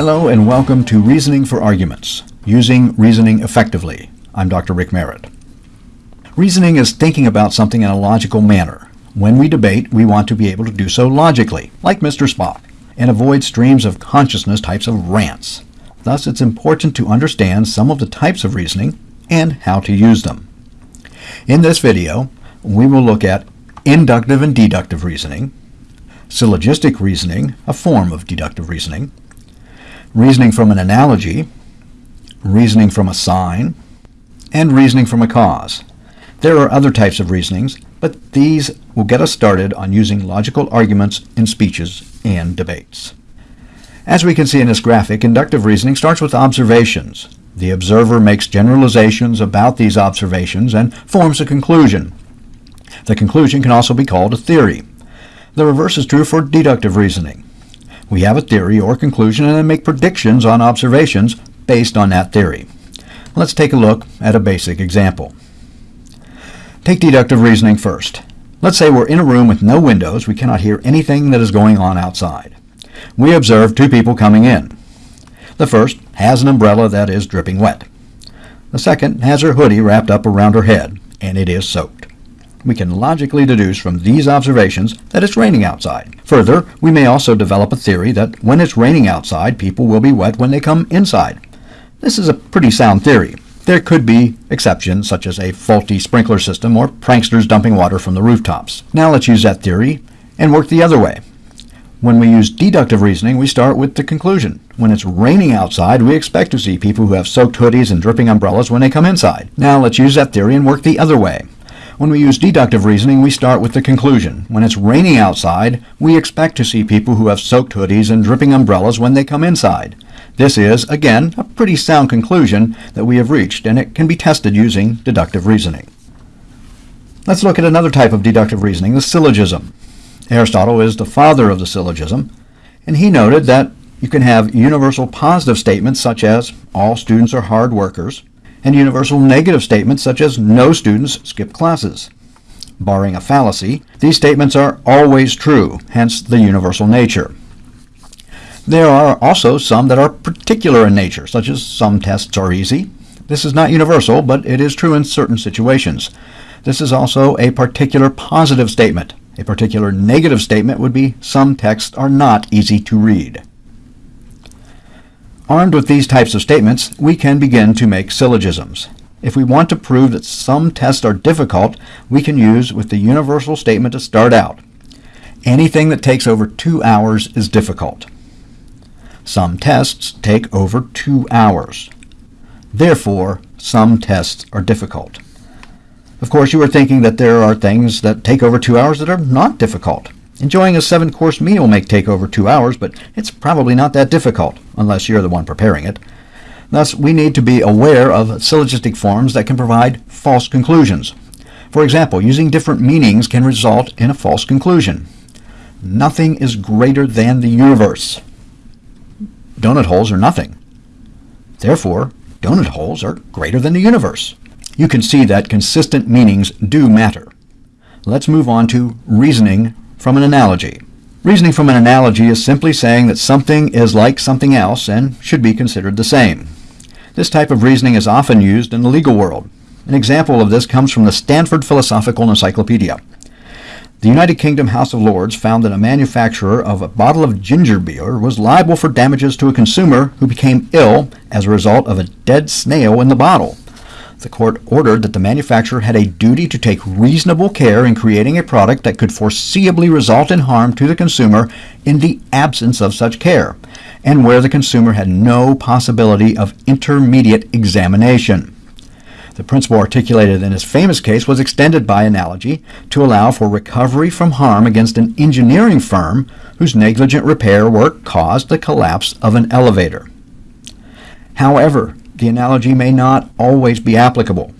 Hello and welcome to Reasoning for Arguments, Using Reasoning Effectively. I'm Dr. Rick Merritt. Reasoning is thinking about something in a logical manner. When we debate, we want to be able to do so logically, like Mr. Spock, and avoid streams of consciousness types of rants. Thus, it's important to understand some of the types of reasoning and how to use them. In this video, we will look at inductive and deductive reasoning, syllogistic reasoning, a form of deductive reasoning, reasoning from an analogy, reasoning from a sign, and reasoning from a cause. There are other types of reasonings, but these will get us started on using logical arguments in speeches and debates. As we can see in this graphic, inductive reasoning starts with observations. The observer makes generalizations about these observations and forms a conclusion. The conclusion can also be called a theory. The reverse is true for deductive reasoning. We have a theory or conclusion and then make predictions on observations based on that theory. Let's take a look at a basic example. Take deductive reasoning first. Let's say we're in a room with no windows. We cannot hear anything that is going on outside. We observe two people coming in. The first has an umbrella that is dripping wet. The second has her hoodie wrapped up around her head, and it is soaked we can logically deduce from these observations that it's raining outside. Further, we may also develop a theory that when it's raining outside, people will be wet when they come inside. This is a pretty sound theory. There could be exceptions, such as a faulty sprinkler system or pranksters dumping water from the rooftops. Now let's use that theory and work the other way. When we use deductive reasoning, we start with the conclusion. When it's raining outside, we expect to see people who have soaked hoodies and dripping umbrellas when they come inside. Now let's use that theory and work the other way. When we use deductive reasoning, we start with the conclusion. When it's raining outside, we expect to see people who have soaked hoodies and dripping umbrellas when they come inside. This is, again, a pretty sound conclusion that we have reached, and it can be tested using deductive reasoning. Let's look at another type of deductive reasoning, the syllogism. Aristotle is the father of the syllogism, and he noted that you can have universal positive statements such as all students are hard workers, and universal negative statements such as no students skip classes. Barring a fallacy, these statements are always true, hence the universal nature. There are also some that are particular in nature, such as some tests are easy. This is not universal, but it is true in certain situations. This is also a particular positive statement. A particular negative statement would be some texts are not easy to read. Armed with these types of statements, we can begin to make syllogisms. If we want to prove that some tests are difficult, we can use with the universal statement to start out. Anything that takes over two hours is difficult. Some tests take over two hours. Therefore, some tests are difficult. Of course, you are thinking that there are things that take over two hours that are not difficult. Enjoying a seven course meal may take over two hours, but it's probably not that difficult, unless you're the one preparing it. Thus, we need to be aware of syllogistic forms that can provide false conclusions. For example, using different meanings can result in a false conclusion. Nothing is greater than the universe. Donut holes are nothing. Therefore, donut holes are greater than the universe. You can see that consistent meanings do matter. Let's move on to reasoning from an analogy. Reasoning from an analogy is simply saying that something is like something else and should be considered the same. This type of reasoning is often used in the legal world. An example of this comes from the Stanford Philosophical Encyclopedia. The United Kingdom House of Lords found that a manufacturer of a bottle of ginger beer was liable for damages to a consumer who became ill as a result of a dead snail in the bottle the court ordered that the manufacturer had a duty to take reasonable care in creating a product that could foreseeably result in harm to the consumer in the absence of such care, and where the consumer had no possibility of intermediate examination. The principle articulated in his famous case was extended by analogy to allow for recovery from harm against an engineering firm whose negligent repair work caused the collapse of an elevator. However, the analogy may not always be applicable.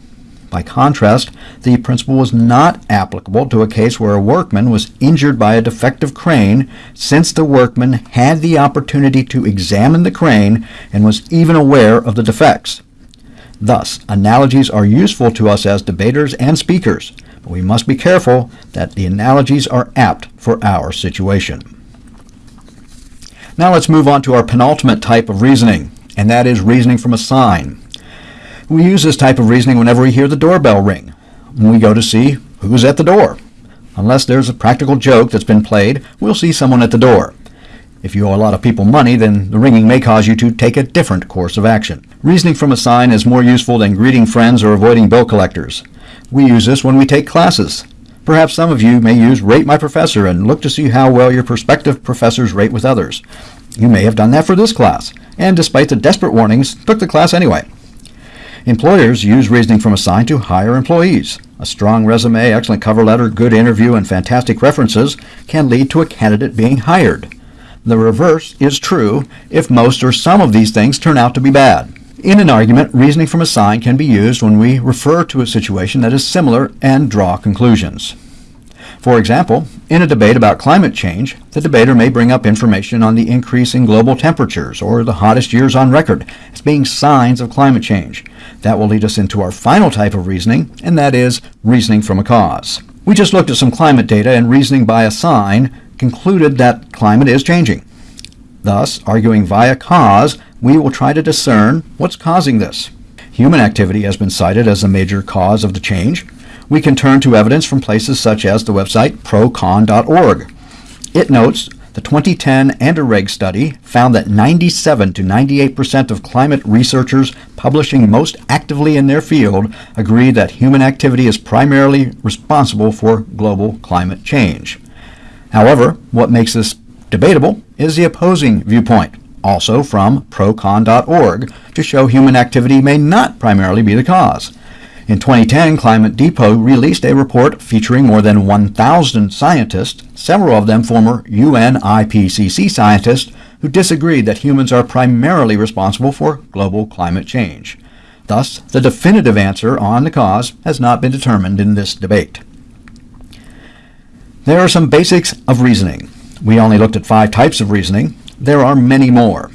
By contrast, the principle was not applicable to a case where a workman was injured by a defective crane since the workman had the opportunity to examine the crane and was even aware of the defects. Thus, analogies are useful to us as debaters and speakers, but we must be careful that the analogies are apt for our situation. Now let's move on to our penultimate type of reasoning, and that is reasoning from a sign. We use this type of reasoning whenever we hear the doorbell ring. We go to see who's at the door. Unless there's a practical joke that's been played, we'll see someone at the door. If you owe a lot of people money, then the ringing may cause you to take a different course of action. Reasoning from a sign is more useful than greeting friends or avoiding bill collectors. We use this when we take classes. Perhaps some of you may use Rate My Professor and look to see how well your prospective professors rate with others. You may have done that for this class, and despite the desperate warnings, took the class anyway. Employers use reasoning from a sign to hire employees. A strong resume, excellent cover letter, good interview, and fantastic references can lead to a candidate being hired. The reverse is true if most or some of these things turn out to be bad. In an argument, reasoning from a sign can be used when we refer to a situation that is similar and draw conclusions. For example, in a debate about climate change, the debater may bring up information on the increase in global temperatures or the hottest years on record as being signs of climate change. That will lead us into our final type of reasoning, and that is reasoning from a cause. We just looked at some climate data and reasoning by a sign concluded that climate is changing. Thus, arguing via cause, we will try to discern what's causing this. Human activity has been cited as a major cause of the change. We can turn to evidence from places such as the website procon.org. It notes the 2010 Anderegg study found that 97 to 98 percent of climate researchers publishing most actively in their field agree that human activity is primarily responsible for global climate change. However, what makes this debatable is the opposing viewpoint, also from procon.org, to show human activity may not primarily be the cause. In 2010, Climate Depot released a report featuring more than 1,000 scientists, several of them former UN IPCC scientists, who disagreed that humans are primarily responsible for global climate change. Thus, the definitive answer on the cause has not been determined in this debate. There are some basics of reasoning. We only looked at five types of reasoning. There are many more.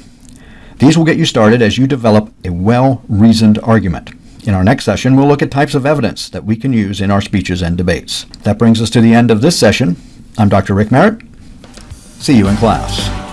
These will get you started as you develop a well-reasoned argument. In our next session, we'll look at types of evidence that we can use in our speeches and debates. That brings us to the end of this session. I'm Dr. Rick Merritt. See you in class.